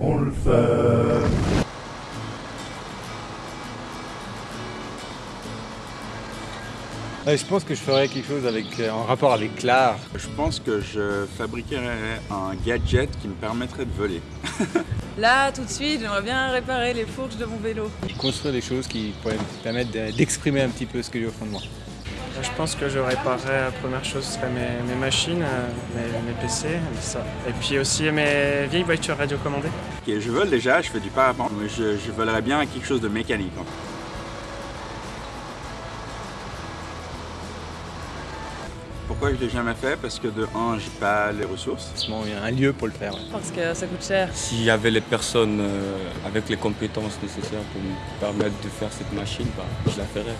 On le fait. je pense que je ferais quelque chose avec, euh, en rapport avec l'art. Je pense que je fabriquerais un gadget qui me permettrait de voler. Là, tout de suite, j'aimerais bien réparer les fourches de mon vélo. Construire des choses qui pourraient me permettre d'exprimer un petit peu ce que j'ai au fond de moi. Je pense que je réparerais, la première chose, ce serait mes, machines, euh, mes, PC, ça. et puis aussi mes vieilles voitures radiocommandées. je vole déjà, je fais du parapente, mais je, je volerais bien quelque chose de mécanique. Pourquoi je ne l'ai jamais fait? Parce que de un, j'ai pas les ressources. Il y a un lieu pour le faire. Parce que ça coûte cher. S'il y avait les personnes euh, avec les compétences nécessaires pour me permettre de faire cette machine, bah, je la ferais.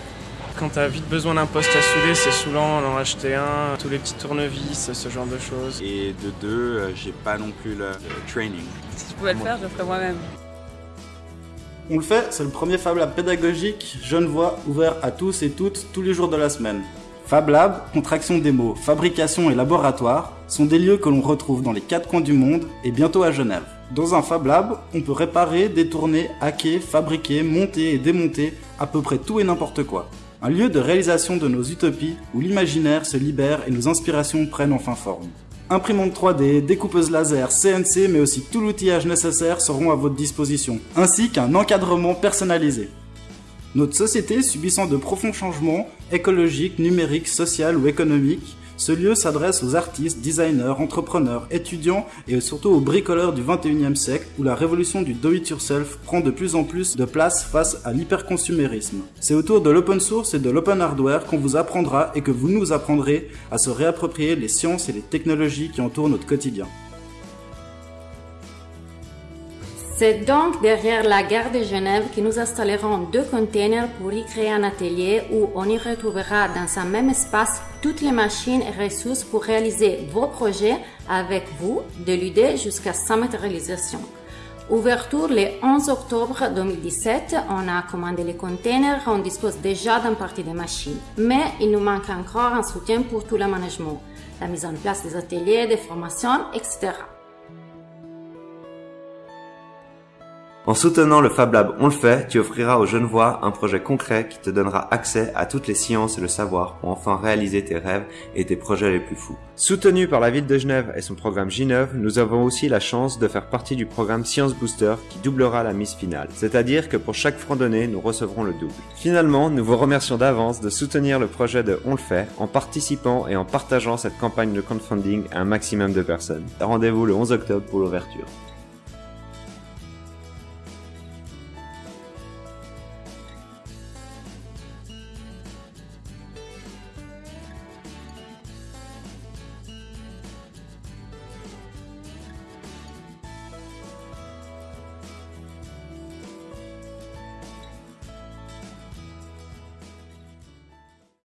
Quand tu as vite besoin d'un poste à souder, c'est saoulant d'en acheter un, tous les petits tournevis, ce genre de choses. Et de deux, euh, j'ai pas non plus le, training. Si je pouvais le faire, je le ferais moi-même. On le fait, c'est le premier Fab Lab pédagogique Genevois ouvert à tous et toutes tous les jours de la semaine. Fab Lab, contraction des mots fabrication et laboratoire, sont des lieux que l'on retrouve dans les quatre coins du monde et bientôt à Genève. Dans un Fab Lab, on peut réparer, détourner, hacker, fabriquer, monter et démonter à peu près tout et n'importe quoi. Un lieu de réalisation de nos utopies où l'imaginaire se libère et nos inspirations prennent enfin forme. Imprimante 3D, découpeuse laser, CNC, mais aussi tout l'outillage nécessaire seront à votre disposition, ainsi qu'un encadrement personnalisé. Notre société subissant de profonds changements écologiques, numériques, sociaux ou économiques, ce lieu s'adresse aux artistes, designers, entrepreneurs, étudiants et surtout aux bricoleurs du 21e siècle où la révolution du do-it-yourself prend de plus en plus de place face à l'hyperconsumérisme. C'est autour de l'open source et de l'open hardware qu'on vous apprendra et que vous nous apprendrez à se réapproprier les sciences et les technologies qui entourent notre quotidien. C'est donc derrière la gare de Genève que nous installerons deux containers pour y créer un atelier où on y retrouvera dans un même espace toutes les machines et ressources pour réaliser vos projets avec vous, de l'idée jusqu'à sa matérialisation. Ouverture le 11 octobre 2017, on a commandé les containers, on dispose déjà d'une partie des machines. Mais il nous manque encore un soutien pour tout le management, la mise en place des ateliers, des formations, etc. En soutenant le Fab Lab On le fait, tu offriras aux Genevois un projet concret qui te donnera accès à toutes les sciences et le savoir pour enfin réaliser tes rêves et tes projets les plus fous. Soutenu par la ville de Genève et son programme Gineuve, nous avons aussi la chance de faire partie du programme Science Booster qui doublera la mise finale. C'est-à-dire que pour chaque franc donné, nous recevrons le double. Finalement, nous vous remercions d'avance de soutenir le projet de On le fait en participant et en partageant cette campagne de crowdfunding à un maximum de personnes. Rendez-vous le 11 octobre pour l'ouverture.